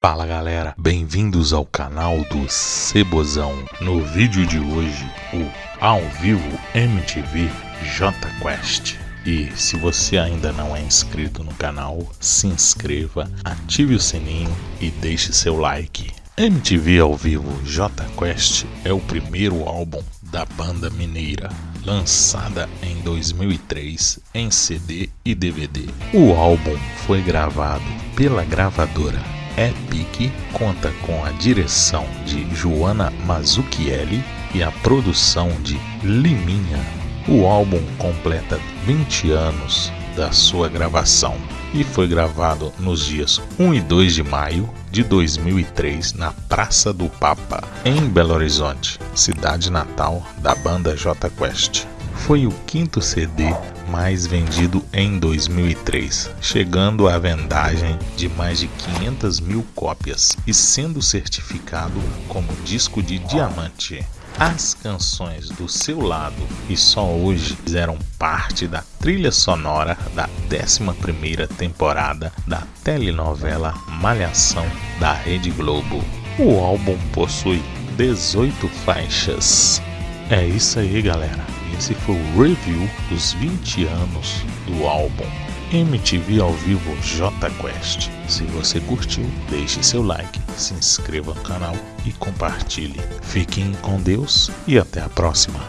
Fala galera, bem-vindos ao canal do Cebozão. No vídeo de hoje, o ao vivo MTV J Quest. E se você ainda não é inscrito no canal, se inscreva, ative o sininho e deixe seu like. MTV ao vivo J Quest é o primeiro álbum da banda mineira, lançada em 2003 em CD e DVD. O álbum foi gravado pela gravadora Epic, conta com a direção de Joana Mazzucchelli e a produção de Liminha. O álbum completa 20 anos da sua gravação e foi gravado nos dias 1 e 2 de maio de 2003 na Praça do Papa, em Belo Horizonte, cidade natal da banda J Quest. Foi o quinto CD mais vendido em 2003, chegando à vendagem de mais de 500 mil cópias e sendo certificado como disco de diamante. As canções do seu lado e só hoje fizeram parte da trilha sonora da 11ª temporada da telenovela Malhação da Rede Globo. O álbum possui 18 faixas. É isso aí, galera. Esse foi o review dos 20 anos do álbum MTV ao vivo J Quest. Se você curtiu, deixe seu like, se inscreva no canal e compartilhe. Fiquem com Deus e até a próxima.